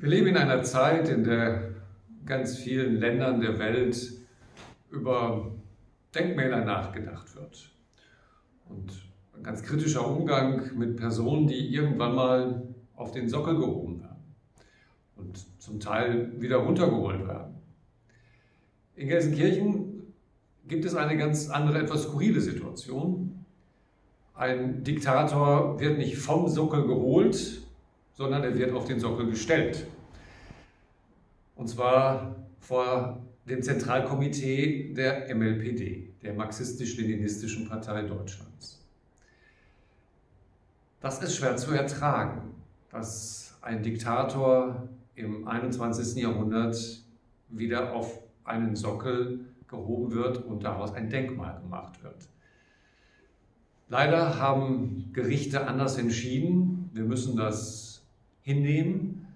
Wir leben in einer Zeit, in der ganz vielen Ländern der Welt über Denkmäler nachgedacht wird. Und ein ganz kritischer Umgang mit Personen, die irgendwann mal auf den Sockel gehoben werden und zum Teil wieder runtergeholt werden. In Gelsenkirchen gibt es eine ganz andere, etwas skurrile Situation. Ein Diktator wird nicht vom Sockel geholt, sondern er wird auf den Sockel gestellt. Und zwar vor dem Zentralkomitee der MLPD, der Marxistisch-Leninistischen Partei Deutschlands. Das ist schwer zu ertragen, dass ein Diktator im 21. Jahrhundert wieder auf einen Sockel gehoben wird und daraus ein Denkmal gemacht wird. Leider haben Gerichte anders entschieden. Wir müssen das hinnehmen,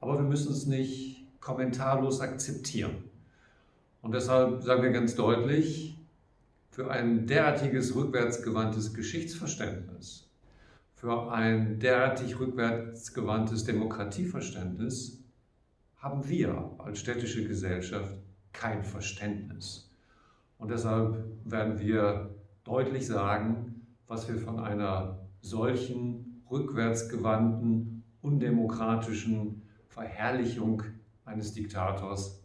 aber wir müssen es nicht kommentarlos akzeptieren. Und deshalb sagen wir ganz deutlich, für ein derartiges rückwärtsgewandtes Geschichtsverständnis, für ein derartig rückwärtsgewandtes Demokratieverständnis haben wir als städtische Gesellschaft kein Verständnis. Und deshalb werden wir deutlich sagen, was wir von einer solchen rückwärtsgewandten undemokratischen Verherrlichung eines Diktators